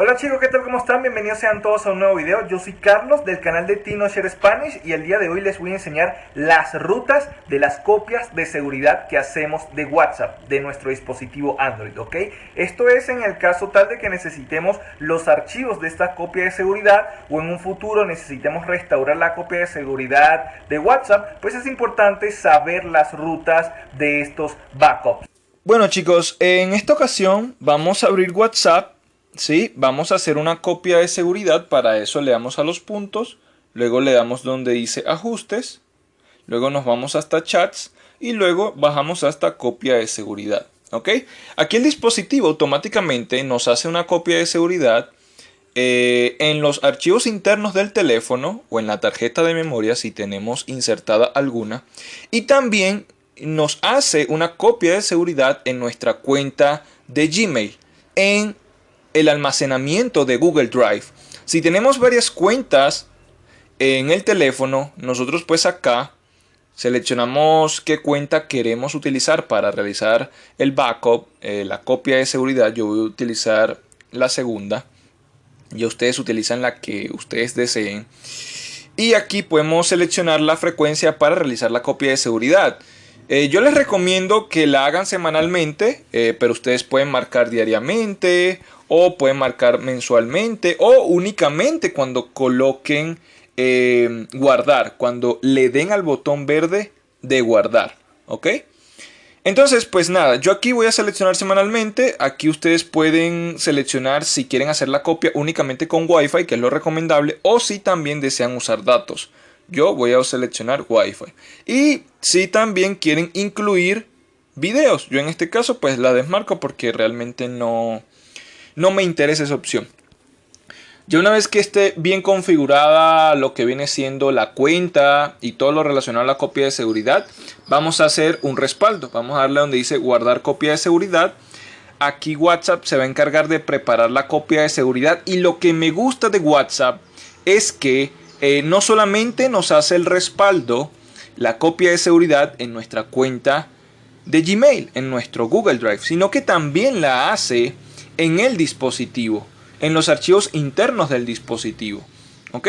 Hola chicos, ¿qué tal? ¿Cómo están? Bienvenidos sean todos a un nuevo video. Yo soy Carlos del canal de TinoShare Spanish y el día de hoy les voy a enseñar las rutas de las copias de seguridad que hacemos de WhatsApp de nuestro dispositivo Android, ¿ok? Esto es en el caso tal de que necesitemos los archivos de esta copia de seguridad o en un futuro necesitemos restaurar la copia de seguridad de WhatsApp, pues es importante saber las rutas de estos backups. Bueno chicos, en esta ocasión vamos a abrir WhatsApp ¿sí? Vamos a hacer una copia de seguridad, para eso le damos a los puntos, luego le damos donde dice ajustes, luego nos vamos hasta chats y luego bajamos hasta copia de seguridad. ¿ok? Aquí el dispositivo automáticamente nos hace una copia de seguridad eh, en los archivos internos del teléfono o en la tarjeta de memoria si tenemos insertada alguna y también nos hace una copia de seguridad en nuestra cuenta de Gmail en el almacenamiento de Google Drive. Si tenemos varias cuentas en el teléfono, nosotros pues acá seleccionamos qué cuenta queremos utilizar para realizar el backup, eh, la copia de seguridad. Yo voy a utilizar la segunda y ustedes utilizan la que ustedes deseen. Y aquí podemos seleccionar la frecuencia para realizar la copia de seguridad. Eh, yo les recomiendo que la hagan semanalmente, eh, pero ustedes pueden marcar diariamente o pueden marcar mensualmente o únicamente cuando coloquen eh, guardar, cuando le den al botón verde de guardar, ¿ok? Entonces, pues nada, yo aquí voy a seleccionar semanalmente, aquí ustedes pueden seleccionar si quieren hacer la copia únicamente con Wi-Fi, que es lo recomendable, o si también desean usar datos. Yo voy a seleccionar Wi-Fi. Y si también quieren incluir videos, yo en este caso pues la desmarco porque realmente no, no me interesa esa opción. Ya una vez que esté bien configurada lo que viene siendo la cuenta y todo lo relacionado a la copia de seguridad, vamos a hacer un respaldo. Vamos a darle donde dice guardar copia de seguridad. Aquí WhatsApp se va a encargar de preparar la copia de seguridad y lo que me gusta de WhatsApp es que eh, no solamente nos hace el respaldo, la copia de seguridad en nuestra cuenta de Gmail, en nuestro Google Drive, sino que también la hace en el dispositivo, en los archivos internos del dispositivo. ¿Ok?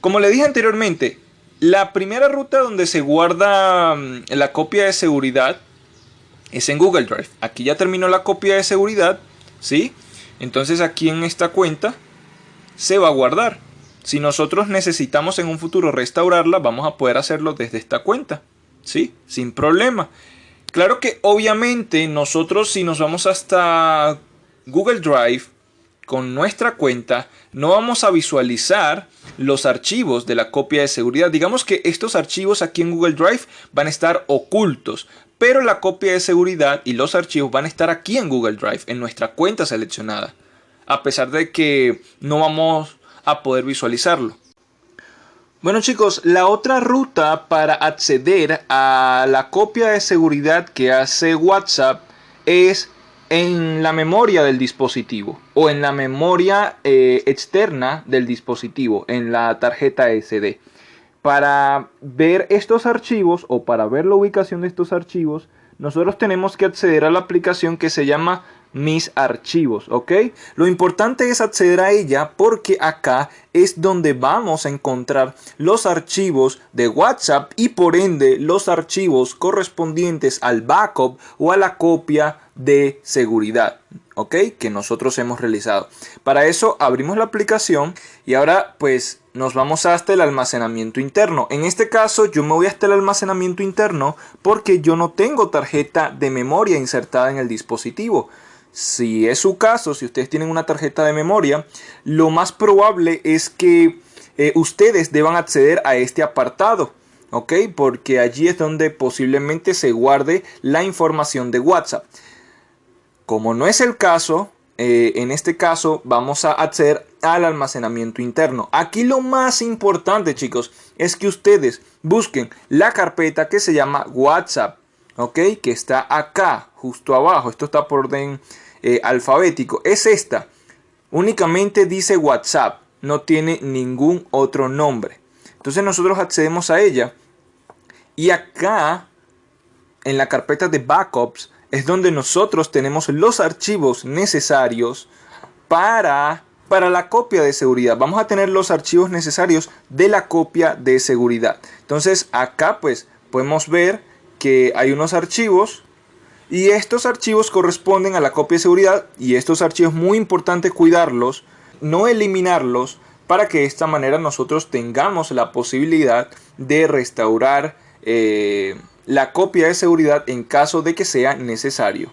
Como le dije anteriormente, la primera ruta donde se guarda mm, la copia de seguridad es en Google Drive. Aquí ya terminó la copia de seguridad, ¿sí? Entonces aquí en esta cuenta se va a guardar. Si nosotros necesitamos en un futuro restaurarla, vamos a poder hacerlo desde esta cuenta, ¿sí? Sin problema. Claro que obviamente nosotros si nos vamos hasta Google Drive con nuestra cuenta no vamos a visualizar los archivos de la copia de seguridad. Digamos que estos archivos aquí en Google Drive van a estar ocultos, pero la copia de seguridad y los archivos van a estar aquí en Google Drive, en nuestra cuenta seleccionada, a pesar de que no vamos a poder visualizarlo. Bueno chicos, la otra ruta para acceder a la copia de seguridad que hace WhatsApp es en la memoria del dispositivo o en la memoria eh, externa del dispositivo, en la tarjeta SD. Para ver estos archivos o para ver la ubicación de estos archivos, nosotros tenemos que acceder a la aplicación que se llama mis archivos, ¿ok? Lo importante es acceder a ella porque acá es donde vamos a encontrar los archivos de WhatsApp y por ende los archivos correspondientes al backup o a la copia de seguridad, ¿ok? Que nosotros hemos realizado. Para eso abrimos la aplicación y ahora pues nos vamos hasta el almacenamiento interno. En este caso yo me voy hasta el almacenamiento interno porque yo no tengo tarjeta de memoria insertada en el dispositivo. Si es su caso, si ustedes tienen una tarjeta de memoria, lo más probable es que eh, ustedes deban acceder a este apartado. ¿Ok? Porque allí es donde posiblemente se guarde la información de WhatsApp. Como no es el caso, eh, en este caso vamos a acceder al almacenamiento interno. Aquí lo más importante chicos es que ustedes busquen la carpeta que se llama WhatsApp. ¿Ok? Que está acá, justo abajo. Esto está por orden eh, alfabético. Es esta. Únicamente dice WhatsApp. No tiene ningún otro nombre. Entonces nosotros accedemos a ella. Y acá, en la carpeta de backups, es donde nosotros tenemos los archivos necesarios para para la copia de seguridad. Vamos a tener los archivos necesarios de la copia de seguridad. Entonces acá pues podemos ver que hay unos archivos y estos archivos corresponden a la copia de seguridad y estos archivos muy importante cuidarlos, no eliminarlos para que de esta manera nosotros tengamos la posibilidad de restaurar eh, la copia de seguridad en caso de que sea necesario.